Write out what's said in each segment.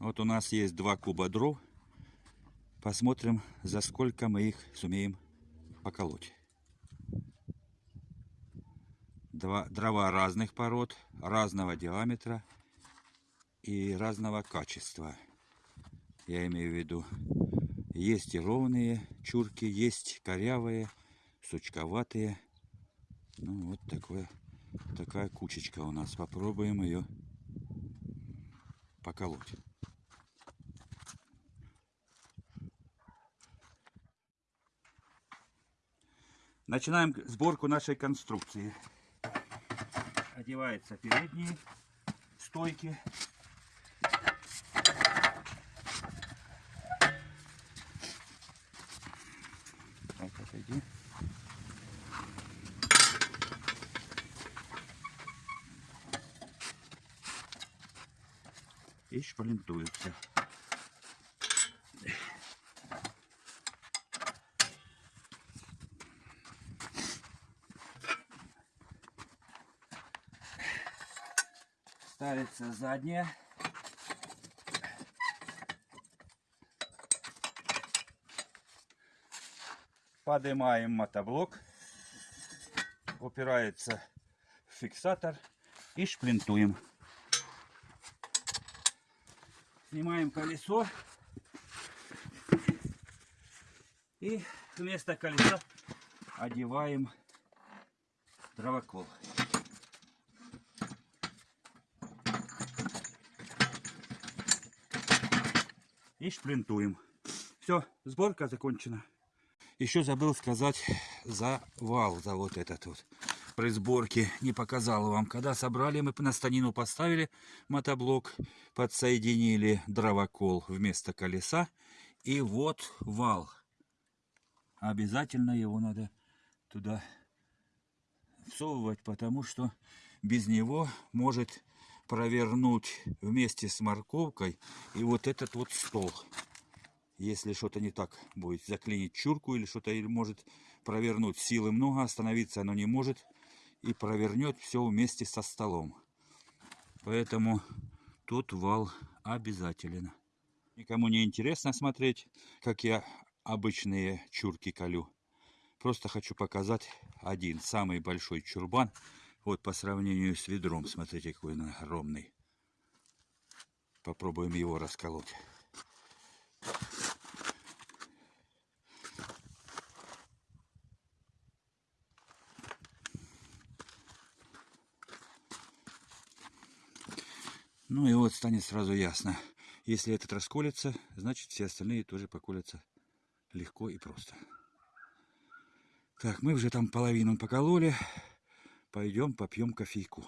нас есть два куба дров. Посмотрим, за сколько мы их сумеем поколоть. Два, дрова разных пород, разного диаметра и разного качества. Я имею в виду, есть и ровные чурки, есть корявые, сучковатые. Ну вот такое, такая кучечка у нас. Попробуем ее поколоть. Начинаем сборку нашей конструкции. Одеваются передние стойки. Так, отойди. И шпалентуются. Ставится задняя. Поднимаем мотоблок. Упирается в фиксатор и шплинтуем. Снимаем колесо. И вместо колеса одеваем дровокол. И шплинтуем. Все, сборка закончена. Еще забыл сказать за вал, за вот этот вот. При сборке не показал вам. Когда собрали, мы на станину поставили мотоблок, подсоединили дровокол вместо колеса. И вот вал. Обязательно его надо туда всовывать, потому что без него может провернуть вместе с морковкой и вот этот вот стол. Если что-то не так будет, заклинить чурку или что-то может провернуть. Силы много, остановиться оно не может и провернет все вместе со столом. Поэтому тут вал обязателен. Никому не интересно смотреть, как я обычные чурки колю. Просто хочу показать один, самый большой чурбан. Вот по сравнению с ведром, смотрите, какой он огромный. Попробуем его расколоть. Ну и вот станет сразу ясно. Если этот расколется, значит все остальные тоже поколятся легко и просто. Так, мы уже там половину покололи. Пойдем попьем кофейку.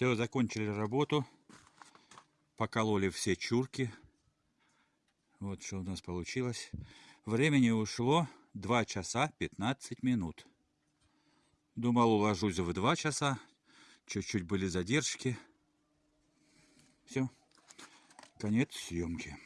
Все, закончили работу. Покололи все чурки. Вот что у нас получилось. Времени ушло 2 часа 15 минут. Думал, уложусь в два часа. Чуть-чуть были задержки. Все. Конец съемки.